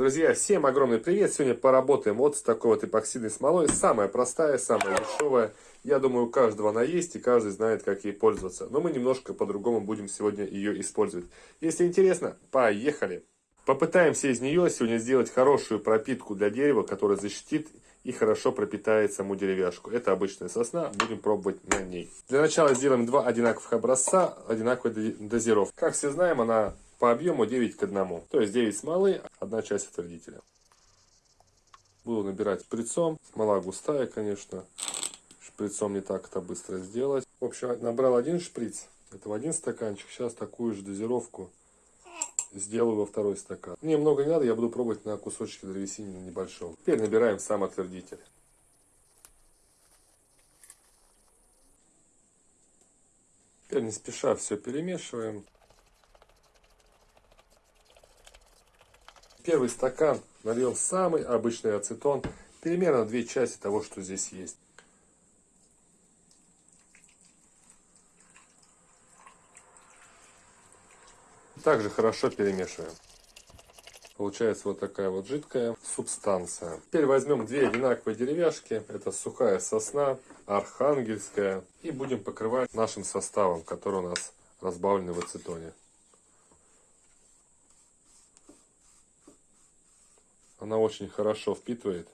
Друзья, всем огромный привет! Сегодня поработаем вот с такой вот эпоксидной смолой. Самая простая, самая дешевая. Я думаю, у каждого она есть, и каждый знает, как ей пользоваться. Но мы немножко по-другому будем сегодня ее использовать. Если интересно, поехали! Попытаемся из нее сегодня сделать хорошую пропитку для дерева, которая защитит и хорошо пропитает саму деревяшку. Это обычная сосна, будем пробовать на ней. Для начала сделаем два одинаковых образца, одинаковой дозировки. Как все знаем, она по объему 9 к 1. То есть 9 смолы, одна часть отвердителя. Буду набирать шприцом. Смола густая, конечно. Шприцом не так это быстро сделать. В общем, набрал один шприц. Это в один стаканчик. Сейчас такую же дозировку сделаю во второй стакан. Мне много не надо, я буду пробовать на кусочке древесины небольшом. Теперь набираем сам отвердитель. Теперь не спеша все перемешиваем. Первый стакан нальем самый обычный ацетон. Примерно две части того, что здесь есть. Также хорошо перемешиваем. Получается вот такая вот жидкая субстанция. Теперь возьмем две одинаковые деревяшки. Это сухая сосна, архангельская. И будем покрывать нашим составом, который у нас разбавленный в ацетоне. Она очень хорошо впитывает.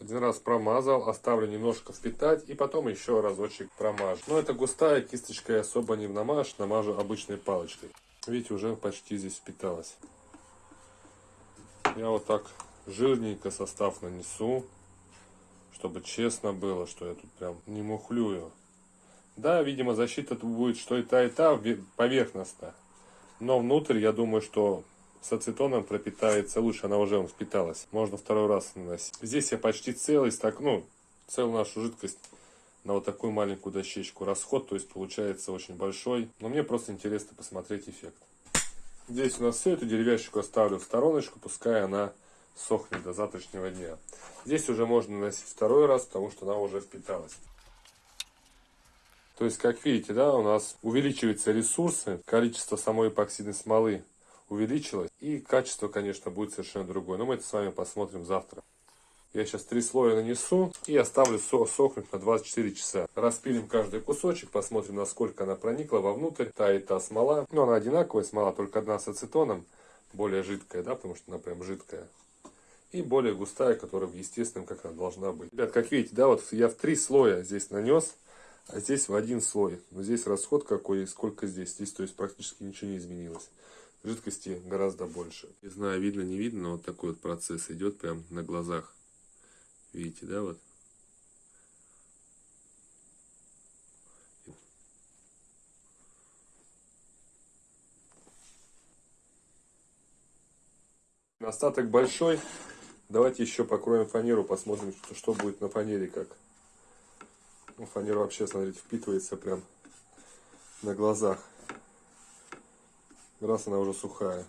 Один раз промазал, оставлю немножко впитать и потом еще разочек промажу. Но это густая кисточка, я особо не намажу, намажу обычной палочкой. Видите, уже почти здесь впиталась. Я вот так жирненько состав нанесу, чтобы честно было, что я тут прям не мухлюю. Да, видимо, защита тут будет что и та, и та поверхностно. Но внутрь, я думаю, что с ацетоном пропитается лучше, она уже впиталась. Можно второй раз наносить. Здесь я почти целый стак, ну, целую нашу жидкость на вот такую маленькую дощечку. Расход, то есть получается очень большой. Но мне просто интересно посмотреть эффект. Здесь у нас все, эту деревяшку оставлю в стороночку, пускай она сохнет до завтрашнего дня. Здесь уже можно наносить второй раз, потому что она уже впиталась. То есть, как видите, да, у нас увеличиваются ресурсы, количество самой эпоксидной смолы увеличилось. И качество, конечно, будет совершенно другое. Но мы это с вами посмотрим завтра. Я сейчас три слоя нанесу и оставлю сохнуть на 24 часа. Распилим каждый кусочек, посмотрим, насколько она проникла вовнутрь. Та и та смола. Но она одинаковая смола, только одна с ацетоном. Более жидкая, да, потому что она прям жидкая. И более густая, которая в естественном, как она должна быть. Ребят, как видите, да, вот я в три слоя здесь нанес, а здесь в один слой. Но здесь расход какой и сколько здесь. Здесь, то есть, практически ничего не изменилось жидкости гораздо больше. Не знаю, видно, не видно, но вот такой вот процесс идет прям на глазах. Видите, да, вот? Остаток большой. Давайте еще покроем фанеру, посмотрим, что, будет на фанере как. Ну, фанера вообще, смотрите, впитывается прям на глазах раз она уже сухая.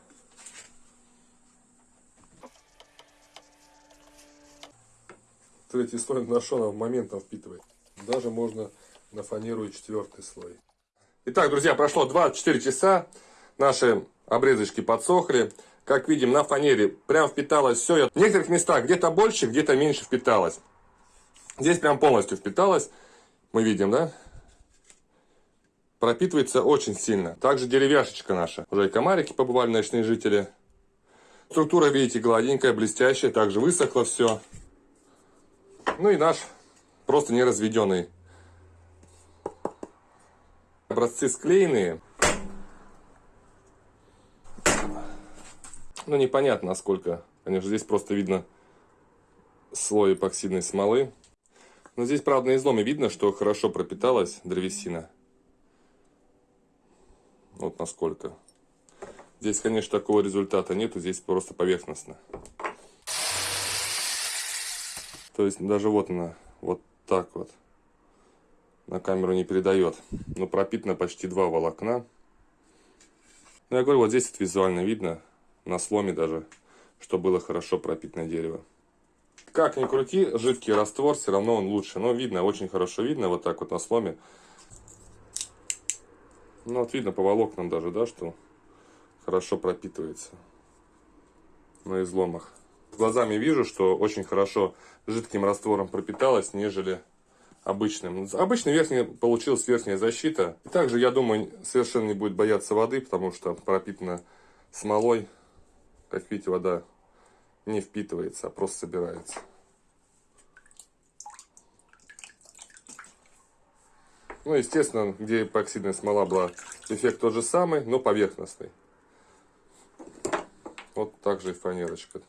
Третий слой нашел, она моментом впитывает. Даже можно на фанеру и четвертый слой. Итак, друзья, прошло 24 часа. Наши обрезочки подсохли. Как видим, на фанере прям впиталось все. В некоторых местах где-то больше, где-то меньше впиталось. Здесь прям полностью впиталось. Мы видим, да? Пропитывается очень сильно. Также деревяшечка наша. Уже и комарики побывали, ночные жители. Структура, видите, гладенькая, блестящая. Также высохло все. Ну и наш просто неразведенный. Образцы склеенные. Ну, непонятно, насколько. Конечно, здесь просто видно слой эпоксидной смолы. Но здесь, правда, на изломе видно, что хорошо пропиталась древесина. Вот насколько. Здесь, конечно, такого результата нету, здесь просто поверхностно. То есть даже вот она, вот так вот. На камеру не передает. Но пропитано почти два волокна. Ну, я говорю, вот здесь это визуально видно, на сломе даже, что было хорошо пропитано дерево. Как ни крути, жидкий раствор, все равно он лучше. Но видно, очень хорошо видно, вот так вот на сломе. Ну, вот видно по волокнам даже, да, что хорошо пропитывается. на изломах. Глазами вижу, что очень хорошо жидким раствором пропиталась, нежели обычным. Обычный верхний получилась верхняя защита. И также, я думаю, совершенно не будет бояться воды, потому что пропитана смолой. Как видите, вода не впитывается, а просто собирается. Ну, естественно, где эпоксидная смола была, эффект тот же самый, но поверхностный. Вот так же и фанерочка.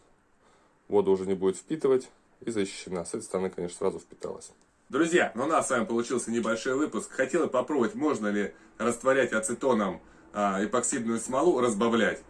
Вода уже не будет впитывать и защищена. С этой стороны, конечно, сразу впиталась. Друзья, ну у нас с вами получился небольшой выпуск. Хотела попробовать, можно ли растворять ацетоном а, эпоксидную смолу, разбавлять.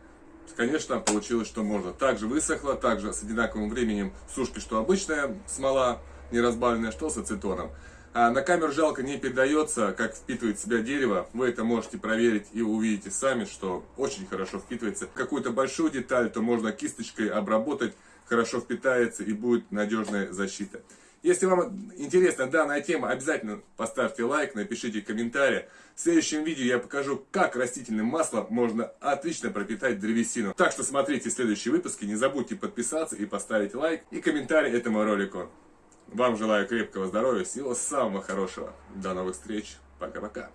Конечно, получилось, что можно. Также высохло, также с одинаковым временем сушки, что обычная смола, не разбавленная, что с ацетоном. А на камеру жалко не передается, как впитывает себя дерево. Вы это можете проверить и увидите сами, что очень хорошо впитывается. Какую-то большую деталь, то можно кисточкой обработать, хорошо впитается и будет надежная защита. Если вам интересна данная тема, обязательно поставьте лайк, напишите комментарий. В следующем видео я покажу, как растительным маслом можно отлично пропитать древесину. Так что смотрите следующие выпуски, не забудьте подписаться и поставить лайк и комментарий этому ролику. Вам желаю крепкого здоровья, всего самого хорошего. До новых встреч. Пока-пока.